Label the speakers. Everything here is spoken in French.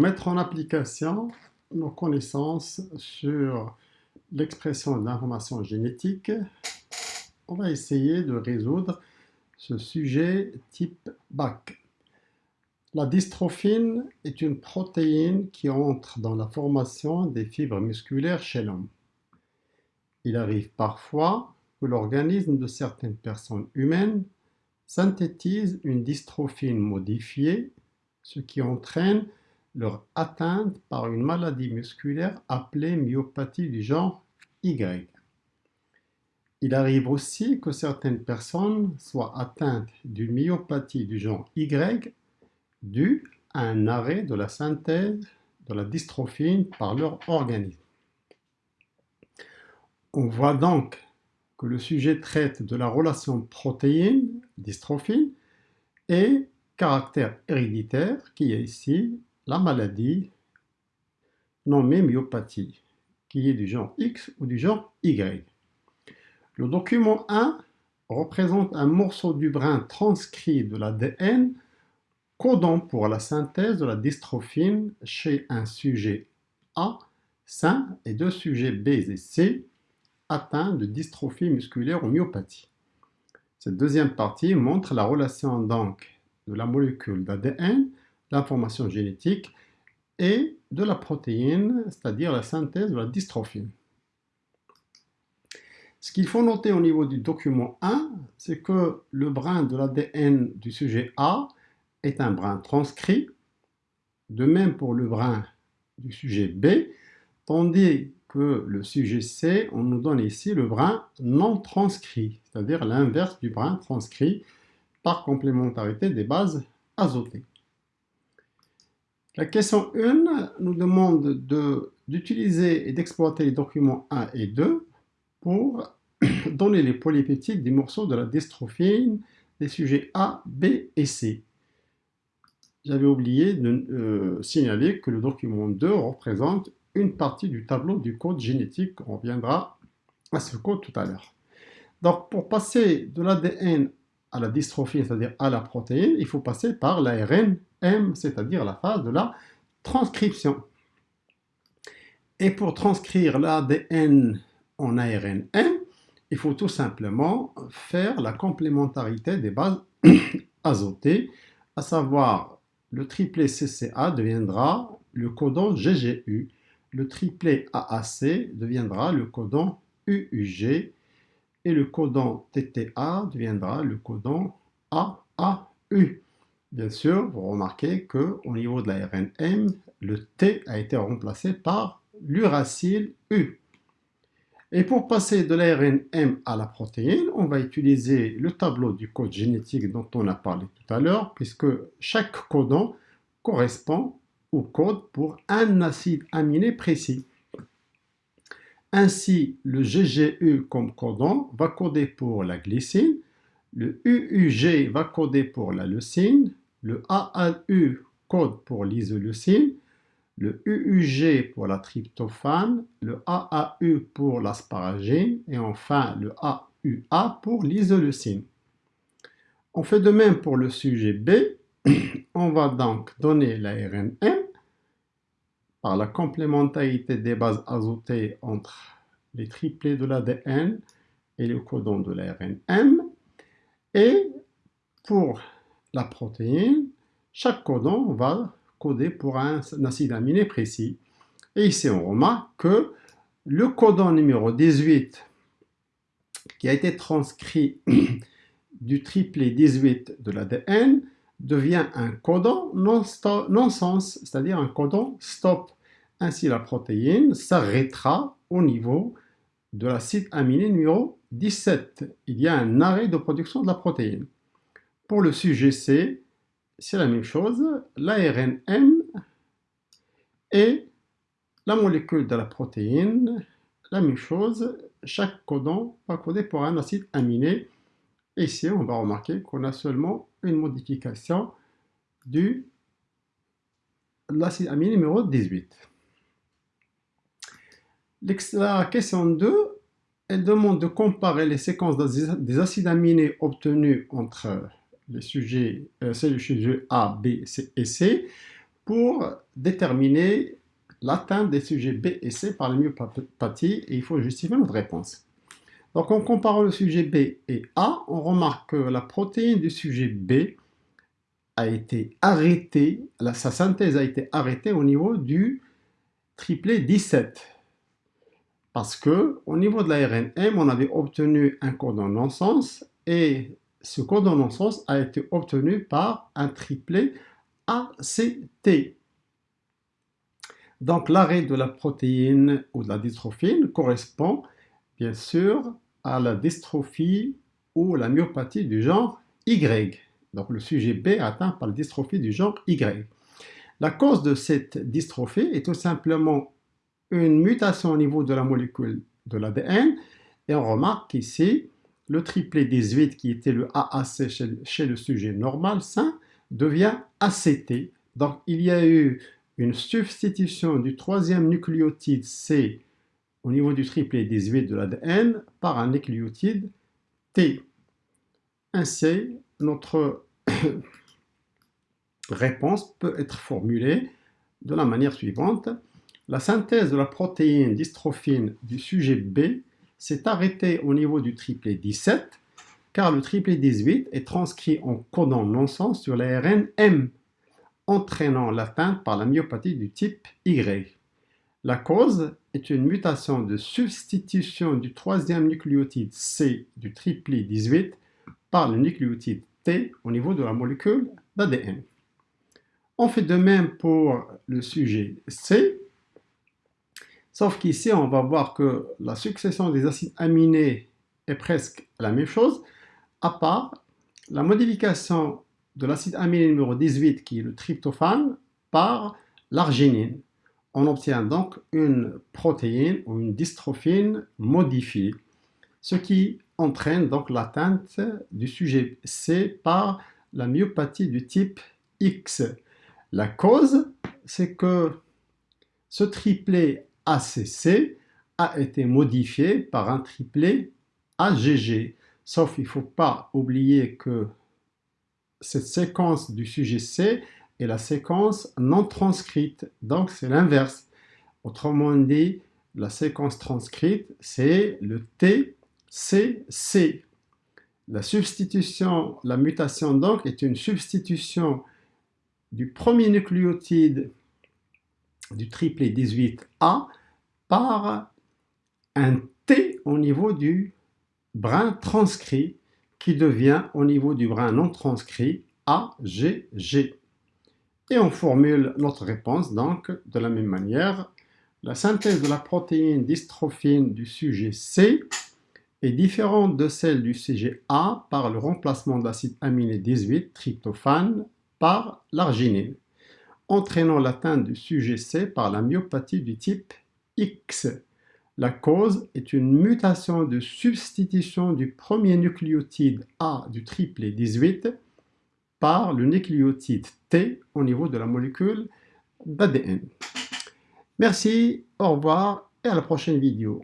Speaker 1: Mettre en application nos connaissances sur l'expression d'informations génétiques, on va essayer de résoudre ce sujet type BAC. La dystrophine est une protéine qui entre dans la formation des fibres musculaires chez l'homme. Il arrive parfois que l'organisme de certaines personnes humaines synthétise une dystrophine modifiée, ce qui entraîne leur atteinte par une maladie musculaire appelée myopathie du genre Y. Il arrive aussi que certaines personnes soient atteintes d'une myopathie du genre Y due à un arrêt de la synthèse de la dystrophine par leur organisme. On voit donc que le sujet traite de la relation protéine-dystrophine et caractère héréditaire qui est ici la maladie nommée myopathie, qui est du genre X ou du genre Y. Le document 1 représente un morceau du brin transcrit de l'ADN codant pour la synthèse de la dystrophine chez un sujet A sain et deux sujets B et C atteints de dystrophie musculaire ou myopathie. Cette deuxième partie montre la relation donc de la molécule d'ADN l'information génétique et de la protéine, c'est-à-dire la synthèse de la dystrophine. Ce qu'il faut noter au niveau du document 1, c'est que le brin de l'ADN du sujet A est un brin transcrit, de même pour le brin du sujet B, tandis que le sujet C, on nous donne ici le brin non transcrit, c'est-à-dire l'inverse du brin transcrit par complémentarité des bases azotées. La question 1 nous demande d'utiliser et d'exploiter les documents 1 et 2 pour donner les polypeptides des morceaux de la dystrophine des sujets A, B et C. J'avais oublié de euh, signaler que le document 2 représente une partie du tableau du code génétique. On reviendra à ce code tout à l'heure. Donc, pour passer de l'ADN à la dystrophine, c'est-à-dire à la protéine, il faut passer par l'ARN C'est-à-dire la phase de la transcription. Et pour transcrire l'ADN en ARN il faut tout simplement faire la complémentarité des bases azotées, à savoir le triplet CCA deviendra le codon GGU, le triplet AAC deviendra le codon UUG et le codon TTA deviendra le codon AAU. Bien sûr, vous remarquez qu'au niveau de l'ARN M, le T a été remplacé par l'uracile U. Et pour passer de l'ARN M à la protéine, on va utiliser le tableau du code génétique dont on a parlé tout à l'heure, puisque chaque codon correspond au code pour un acide aminé précis. Ainsi, le GGU comme codon va coder pour la glycine, le UUG va coder pour la leucine, le AAU code pour l'isoleucine, le UUG pour la tryptophane, le AAU pour l'asparagine et enfin le AUA pour l'isoleucine. On fait de même pour le sujet B. On va donc donner l'ARN M par la complémentarité des bases azotées entre les triplets de l'ADN et le codon de l'ARN M. Et pour la protéine, chaque codon va coder pour un, acide aminé précis. Et ici, on remarque que le codon numéro 18, qui a été transcrit du triplet 18 de l'ADN, devient un codon non-sens, c'est-à-dire un codon stop. Ainsi, la protéine s'arrêtera au niveau de l'acide aminé numéro 17. Il y a un arrêt de production de la protéine. Pour le sujet C, c'est la même chose. L'ARN M et la molécule de la protéine, la même chose. Chaque codon va coder pour un acide aminé. Et ici, on va remarquer qu'on a seulement une modification de l'acide aminé numéro 18. La question 2, elle demande de comparer les séquences des acides aminés obtenus entre les sujets, euh, c'est le sujet A, B C et C, pour déterminer l'atteinte des sujets B et C par la myopathie et il faut justifier notre réponse. Donc en comparant le sujet B et A, on remarque que la protéine du sujet B a été arrêtée, sa synthèse a été arrêtée au niveau du triplet 17. Parce que au niveau de la RNM, on avait obtenu un codon non-sens et ce codon non-sens a été obtenu par un triplet ACT. Donc l'arrêt de la protéine ou de la dystrophine correspond bien sûr à la dystrophie ou la myopathie du genre Y. Donc le sujet B atteint par la dystrophie du genre Y. La cause de cette dystrophie est tout simplement une mutation au niveau de la molécule de l'ADN et on remarque ici le triplet 18 qui était le AAC chez, le sujet normal sain devient ACT. Donc il y a eu une substitution du troisième nucléotide C au niveau du triplet 18 de l'ADN par un nucléotide T. Ainsi, notre réponse peut être formulée de la manière suivante. La synthèse de la protéine dystrophine du sujet B s'est arrêtée au niveau du triplet 17 car le triplet 18 est transcrit en codon non-sens sur l'ARN M entraînant l'atteinte par la myopathie du type Y. La cause est une mutation de substitution du troisième nucléotide C du triplet 18 par le nucléotide T au niveau de la molécule d'ADN. On fait de même pour le sujet C, sauf qu'ici on va voir que la succession des acides aminés est presque la même chose, à part la modification de l'acide aminé numéro 18 qui est le tryptophane par l'arginine. On obtient donc une protéine ou une dystrophine modifiée, ce qui entraîne donc l'atteinte du sujet C par la myopathie du type X. La cause, c'est que ce triplet ACC a été modifié par un triplet AGG. Sauf il ne faut pas oublier que cette séquence du sujet C est la séquence non transcrite. Donc c'est l'inverse. Autrement dit, la séquence transcrite, c'est le TCC. La substitution, la mutation donc est une substitution du premier nucléotide du triplet 18A par un T au niveau du brin transcrit qui devient au niveau du brin non transcrit AGG. Et on formule notre réponse donc de la même manière. La synthèse de la protéine dystrophine du sujet C est différente de celle du sujet A par le remplacement d'acide aminé 18, tryptophane, par l'arginine, entraînant l'atteinte du sujet C par la myopathie du type X. La cause est une mutation de substitution du premier nucléotide A du triplet 18 par le nucléotide T au niveau de la molécule d'ADN. Merci, au revoir et à la prochaine vidéo.